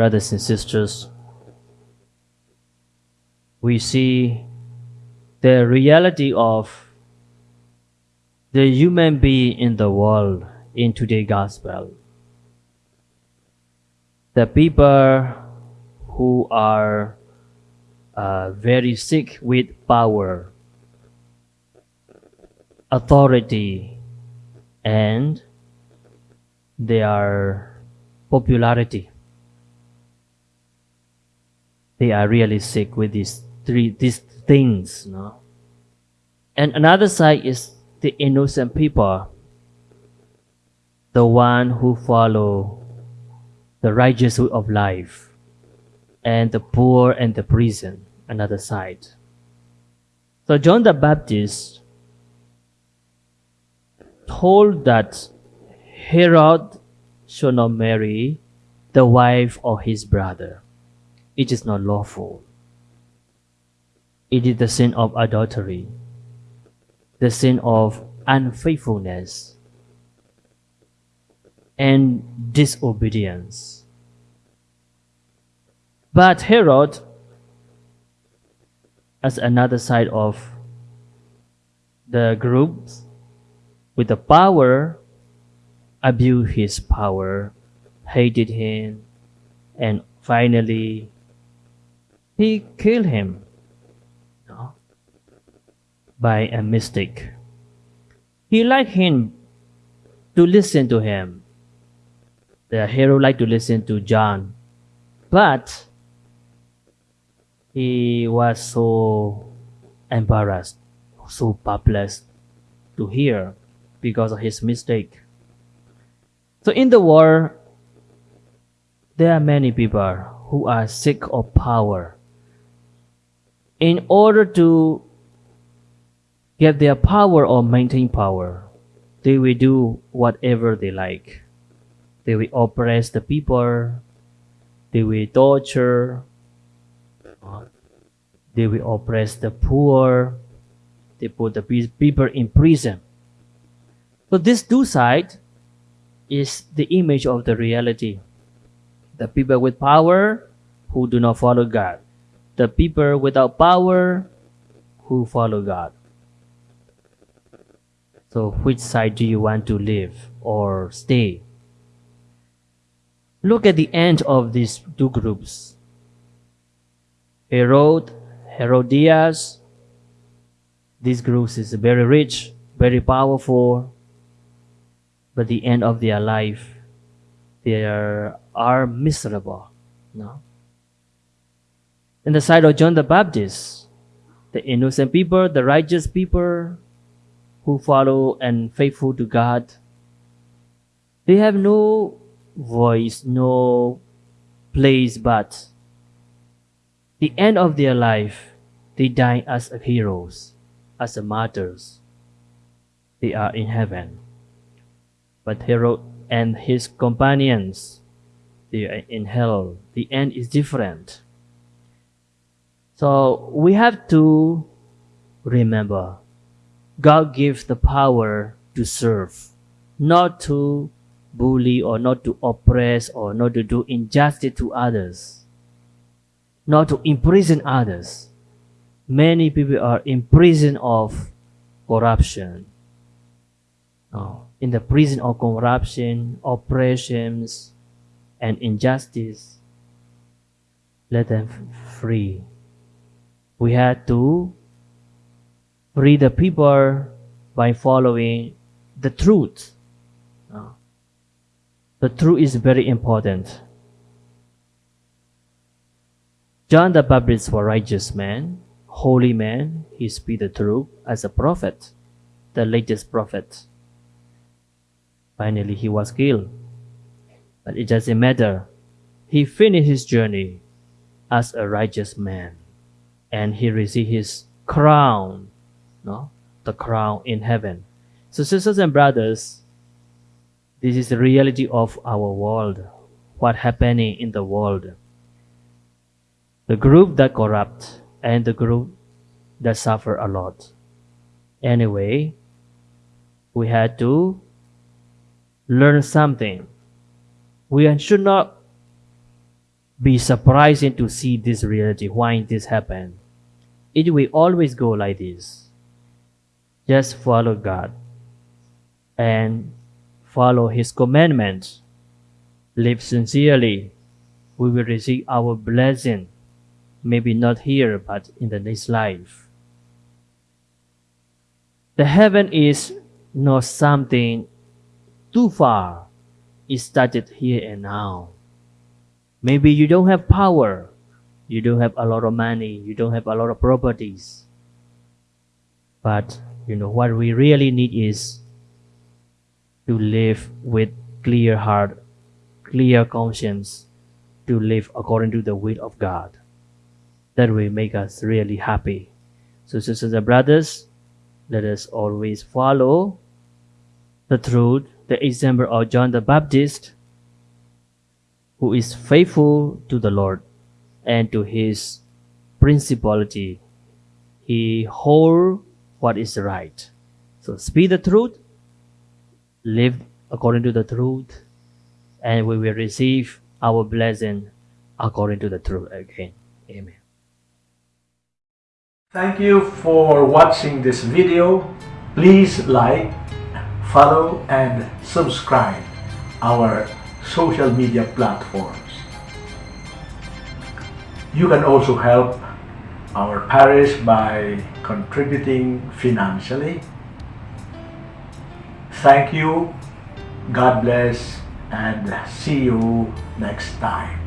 brothers and sisters, we see the reality of the human being in the world in today's gospel. The people who are uh, very sick with power, authority, and their popularity. They are really sick with these three these things, no? And another side is the innocent people, the one who follow the righteous of life, and the poor and the prison, another side. So John the Baptist told that Herod should not marry the wife of his brother. It is not lawful. It is the sin of adultery, the sin of unfaithfulness, and disobedience. But Herod, as another side of the groups, with the power, abused his power, hated him, and finally he killed him no? by a mistake. He liked him to listen to him. The Herod liked to listen to John, but he was so embarrassed, so perplexed to hear because of his mistake. So in the world, there are many people who are sick of power. In order to get their power or maintain power, they will do whatever they like. They will oppress the people. They will torture. They will oppress the poor. They put the people in prison. So this two side is the image of the reality. The people with power who do not follow God. The people without power who follow God. So which side do you want to live or stay? Look at the end of these two groups. Herod, Herodias, these groups is very rich, very powerful, but the end of their life, they are, miserable. No? In the side of John the Baptist, the innocent people, the righteous people who follow and faithful to God, they have no voice, no place but the end of their life, they die as heroes, as martyrs. They are in heaven. But Herod and his companions, they are in hell. The end is different. So we have to remember God gives the power to serve, not to bully or not to oppress or not to do injustice to others, not to imprison others. Many people are in prison of corruption. Oh in the prison of corruption, oppressions, and injustice. Let them free. We had to free the people by following the truth. Ah. The truth is very important. John the Baptist was a righteous man, holy man. He speak the truth as a prophet, the latest prophet. Finally, he was killed. But it doesn't matter. He finished his journey as a righteous man. And he received his crown, no? the crown in heaven. So, sisters and brothers, this is the reality of our world. What happening in the world. The group that corrupt and the group that suffer a lot. Anyway, we had to learn something. We should not be surprising to see this reality, why this happened. It will always go like this. Just follow God and follow His commandments. Live sincerely. We will receive our blessing. Maybe not here, but in the next life. The heaven is not something too far. It started here and now. Maybe you don't have power, you don't have a lot of money, you don't have a lot of properties. But you know what we really need is to live with clear heart, clear conscience, to live according to the will of God. That will make us really happy. So sisters and brothers, let us always follow the truth, the example of John the Baptist, who is faithful to the Lord and to his principality. He hold what is right. So speak the truth, live according to the truth, and we will receive our blessing according to the truth again. Amen. Thank you for watching this video. Please like, follow and subscribe our social media platforms. You can also help our parish by contributing financially. Thank you, God bless, and see you next time.